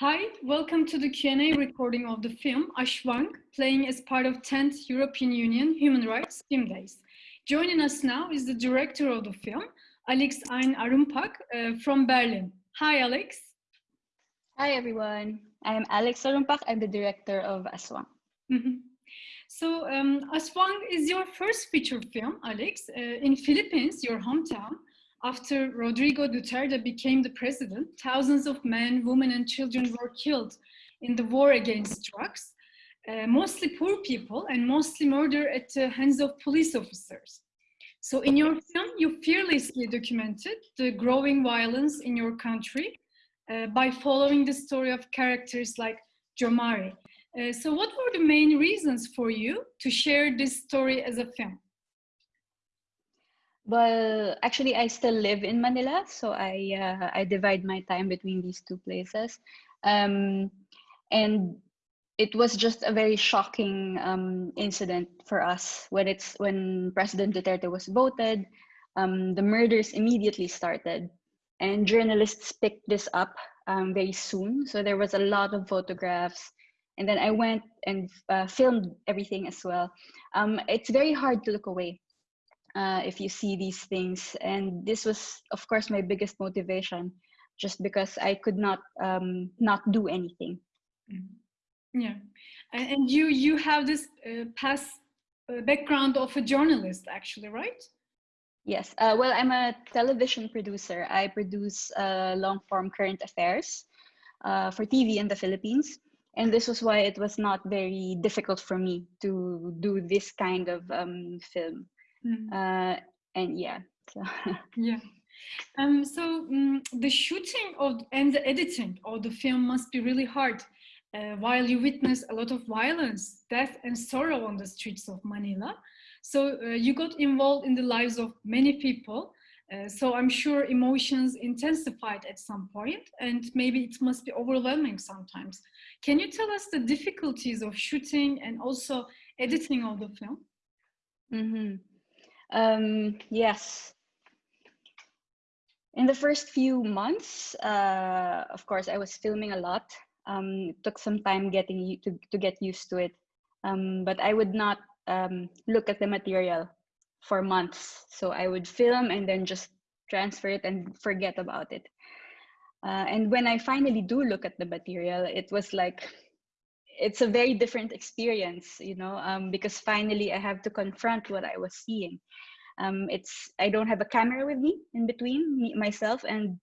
Hi, welcome to the Q&A recording of the film Aswang, playing as part of 10th European Union Human Rights Film Days. Joining us now is the director of the film, Alyx Ayn Arumpac uh, from Berlin. Hi, Alyx. Hi, everyone. I am Alyx Arumpac. I'm the director of Aswang. Mm -hmm. So, um, Aswang is your first feature film, Alyx, uh, in Philippines, your hometown. After Rodrigo Duterte became the president, thousands of men, women, and children were killed in the war against drugs, uh, mostly poor people and mostly murder at the hands of police officers. So in your film, you fearlessly documented the growing violence in your country uh, by following the story of characters like Jomari. Uh, so what were the main reasons for you to share this story as a film? Well, actually, I still live in Manila, so I uh, I divide my time between these two places, um, and it was just a very shocking um, incident for us when it's when President Duterte was voted. Um, the murders immediately started, and journalists picked this up um, very soon. So there was a lot of photographs, and then I went and uh, filmed everything as well. Um, it's very hard to look away uh, if you see these things. And this was, of course, my biggest motivation, just because I could not um, not do anything. Mm-hmm. Yeah, and you you have this uh, past uh, background of a journalist, actually, right? Yes. Uh, well, I'm a television producer. I produce uh, long form current affairs uh, for TV in the Philippines. And this was why it was not very difficult for me to do this kind of um, film. Mm. Uh, and yeah. So. yeah. Um, so um, the shooting of and the editing of the film must be really hard uh, while you witness a lot of violence, death and sorrow on the streets of Manila. So uh, you got involved in the lives of many people. Uh, so I'm sure emotions intensified at some point and maybe it must be overwhelming sometimes. Can you tell us the difficulties of shooting and also editing of the film? Mm -hmm. Um, yes. In the first few months, uh, of course, I was filming a lot. Um, it took some time getting to, to get used to it. Um, but I would not um, look at the material for months. So I would film and then just transfer it and forget about it. Uh, and when I finally do look at the material, it was like it's a very different experience, you know, um, because finally I have to confront what I was seeing. Um, it's I don't have a camera with me in between me, myself and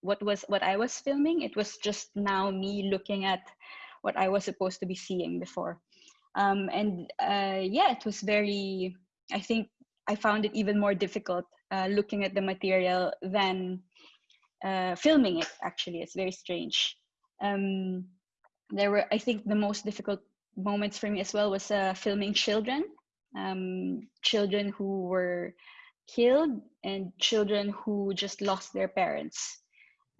what was what I was filming. It was just now me looking at what I was supposed to be seeing before. Um, and uh, yeah, it was very. I think I found it even more difficult uh, looking at the material than uh, filming it. Actually, it's very strange. Um, there were i think the most difficult moments for me as well was uh, filming children um, children who were killed and children who just lost their parents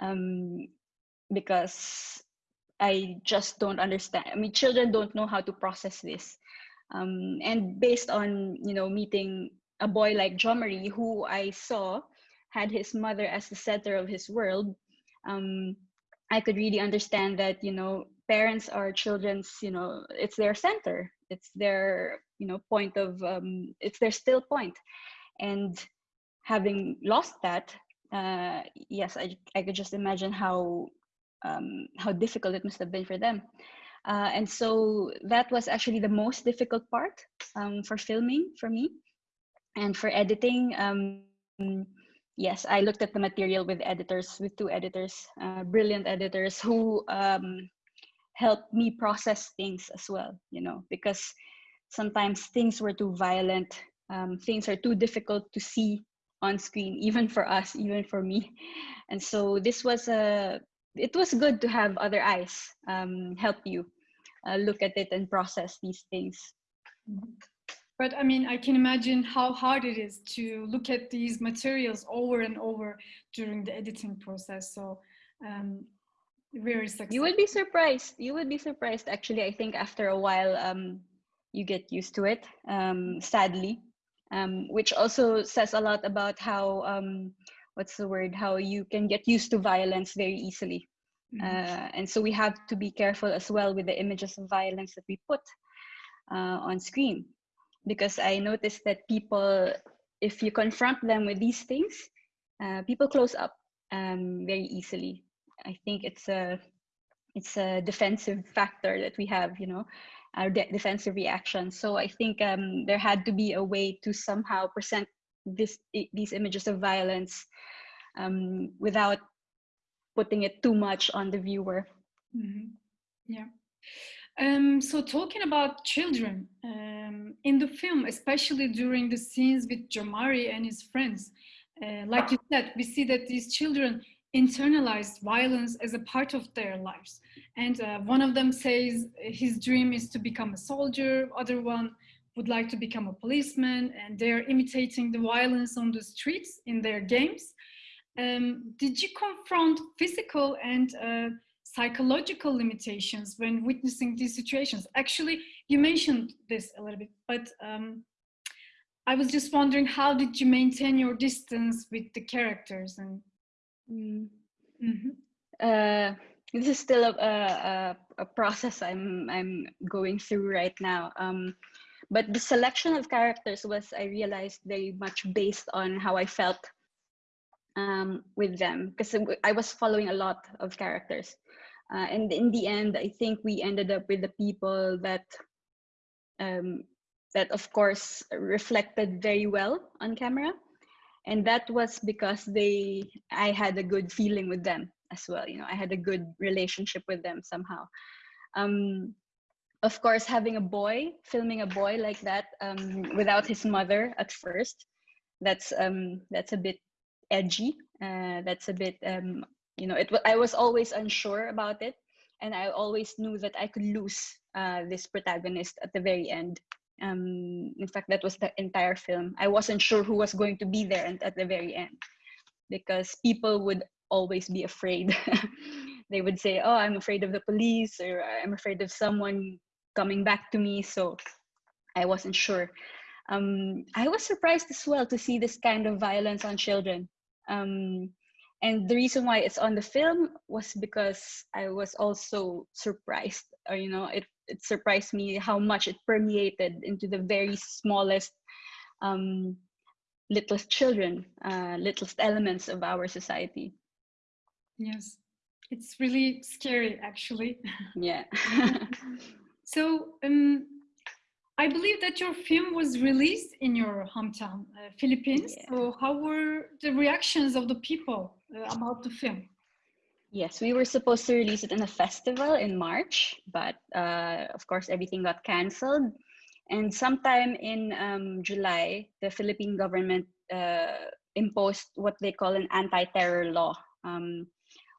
um, because i just don't understand i mean children don't know how to process this um, and based on you know meeting a boy like Jomari, who i saw had his mother as the center of his world um, i could really understand that you know parents are children's you know it's their center. It's their you know point of um, it's their still point. And having lost that uh, yes I, I could just imagine how um, how difficult it must have been for them. Uh, and so that was actually the most difficult part um, for filming for me and for editing. Um, yes i looked at the material with editors with two editors uh, brilliant editors who um, help me process things as well you know because sometimes things were too violent um, things are too difficult to see on screen even for us even for me. And so this was a it was good to have other eyes um, help you uh, look at it and process these things. But i mean i can imagine how hard it is to look at these materials over and over during the editing process. So um, very successful. You would be surprised. You would be surprised. Actually, I think after a while, um, you get used to it. Um, sadly, um, which also says a lot about how um, what's the word? How you can get used to violence very easily. Mm -hmm. and so we have to be careful as well with the images of violence that we put uh, on screen. Because I noticed that people, if you confront them with these things, uh, people close up um, very easily. I think it's a it's a defensive factor that we have, you know, our de defensive reaction. So I think um, there had to be a way to somehow present this these images of violence um, without putting it too much on the viewer. Mm -hmm. Yeah. Um, so talking about children um, in the film, especially during the scenes with Jomari and his friends, uh, like you said, we see that these children internalized violence as a part of their lives. And uh, one of them says his dream is to become a soldier, other one would like to become a policeman, and they're imitating the violence on the streets in their games. Um, did you confront physical and uh, psychological limitations when witnessing these situations? Actually, you mentioned this a little bit, but um, I was just wondering how did you maintain your distance with the characters and mm. mm -hmm. uh, this is still a, a, a, process I'm I'm going through right now. Um, but the selection of characters was I realized very much based on how I felt um, with them because I was following a lot of characters. Uh, and in the end, I think we ended up with the people that um, that of course reflected very well on camera. And that was because they I had a good feeling with them as well. You know, I had a good relationship with them somehow. Um, of course, having a boy, filming a boy like that um, without his mother at first, that's um, that's a bit edgy. Uh, that's a bit um, you know it i was always unsure about it and i always knew that i could lose uh, this protagonist at the very end um, in fact that was the entire film. I wasn't sure who was going to be there and at the very end because people would always be afraid. They would say oh i'm afraid of the police or i'm afraid of someone coming back to me so i wasn't sure. Um, i was surprised as well to see this kind of violence on children. Um, and the reason why it's on the film was because i was also surprised or you know it, it surprised me how much it permeated into the very smallest um, littlest children uh, littlest elements of our society yes it's really scary actually yeah so um, I believe that your film was released in your hometown, uh, Philippines. Yeah. So how were the reactions of the people uh, about the film? Yes, we were supposed to release it in a festival in March, but uh, of course everything got canceled. And sometime in um, July, the Philippine government uh, imposed what they call an anti-terror law, um,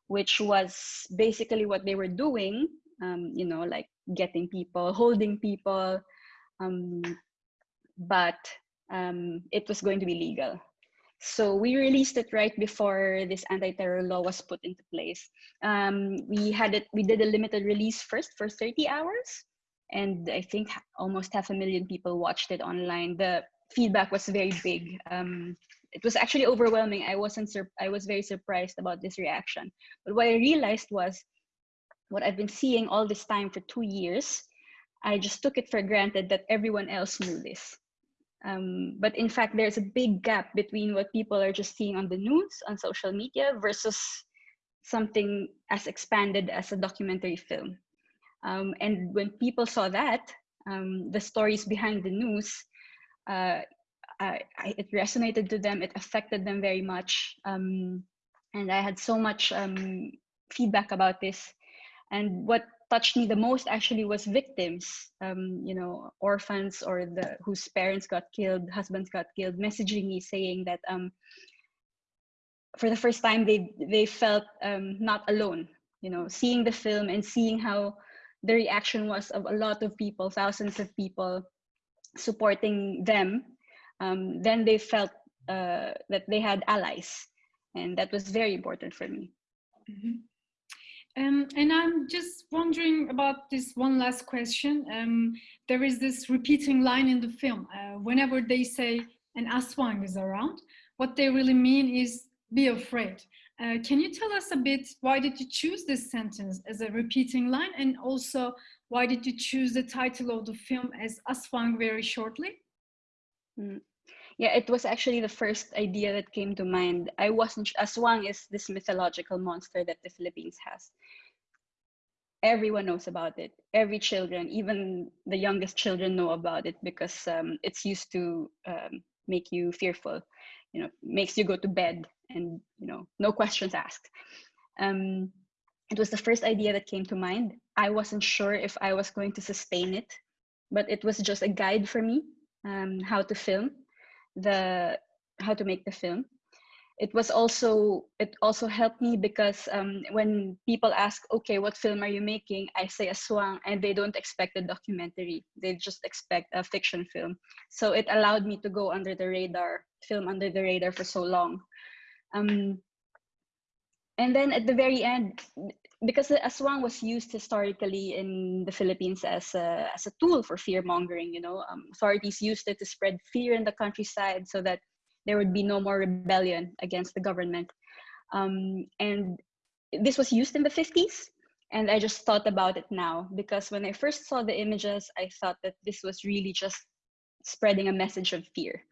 which was basically what they were doing, um, you know, like getting people, holding people, um, but um, it was going to be legal. So we released it right before this anti-terror law was put into place. Um, we had it, we did a limited release first for 30 hours, and I think almost half a million people watched it online. The feedback was very big. Um, it was actually overwhelming. I wasn't I was very surprised about this reaction. But what I realized was what I've been seeing all this time for two years I just took it for granted that everyone else knew this. Um, but in fact, there's a big gap between what people are just seeing on the news, on social media, versus something as expanded as a documentary film. Um, and when people saw that, um, the stories behind the news, uh, I, I, it resonated to them, it affected them very much. Um, and I had so much um, feedback about this. And what touched me the most actually was victims um, you know orphans or the whose parents got killed husbands got killed messaging me saying that um, for the first time they they felt um, not alone you know seeing the film and seeing how the reaction was of a lot of people thousands of people supporting them um, then they felt uh, that they had allies and that was very important for me mm -hmm. Um, and I'm just wondering about this one last question. Um, there is this repeating line in the film. Uh, whenever they say an Aswang is around, what they really mean is be afraid. Uh, can you tell us a bit why did you choose this sentence as a repeating line and also why did you choose the title of the film as Aswang very shortly? Mm. Yeah, it was actually the first idea that came to mind. I wasn't, Aswang is this mythological monster that the Philippines has. Everyone knows about it. Every children, even the youngest children know about it because um, it's used to um, make you fearful, you know, makes you go to bed and you know no questions asked um, it was the first idea that came to mind i wasn't sure if i was going to sustain it but it was just a guide for me um, how to film the how to make the film. It was also it also helped me because um, when people ask okay what film are you making? I say a aswang and they don't expect a documentary. They just expect a fiction film. So it allowed me to go under the radar film under the radar for so long. Um, and then at the very end, because the aswang was used historically in the Philippines as a, as a tool for fear mongering, you know, um, authorities used it to spread fear in the countryside so that there would be no more rebellion against the government. Um, and this was used in the 50s. And I just thought about it now because when I first saw the images, I thought that this was really just spreading a message of fear.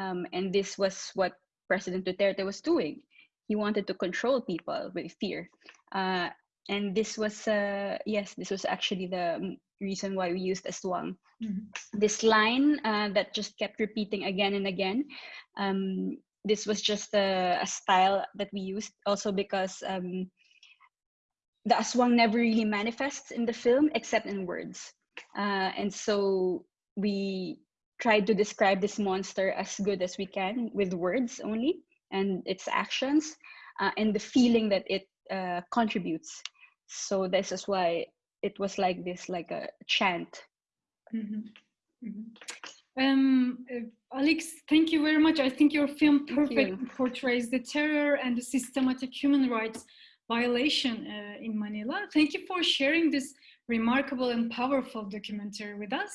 Um, and this was what President Duterte was doing. He wanted to control people with fear. Uh, and this was, uh, yes, this was actually the reason why we used Aswang. Mm-hmm. This line uh, that just kept repeating again and again. Um, this was just a, a, style that we used also because um, the Aswang never really manifests in the film except in words. Uh, and so we tried to describe this monster as good as we can with words only and its actions uh, and the feeling that it uh, contributes. So this is why it was like this, like a chant. Mm-hmm. Mm-hmm. Um, uh, Alyx, thank you very much. I think your film perfectly portrays the terror and the systematic human rights violation uh, in Manila. Thank you for sharing this remarkable and powerful documentary with us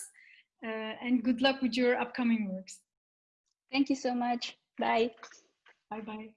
uh, and good luck with your upcoming works. Thank you so much. Bye. Bye bye.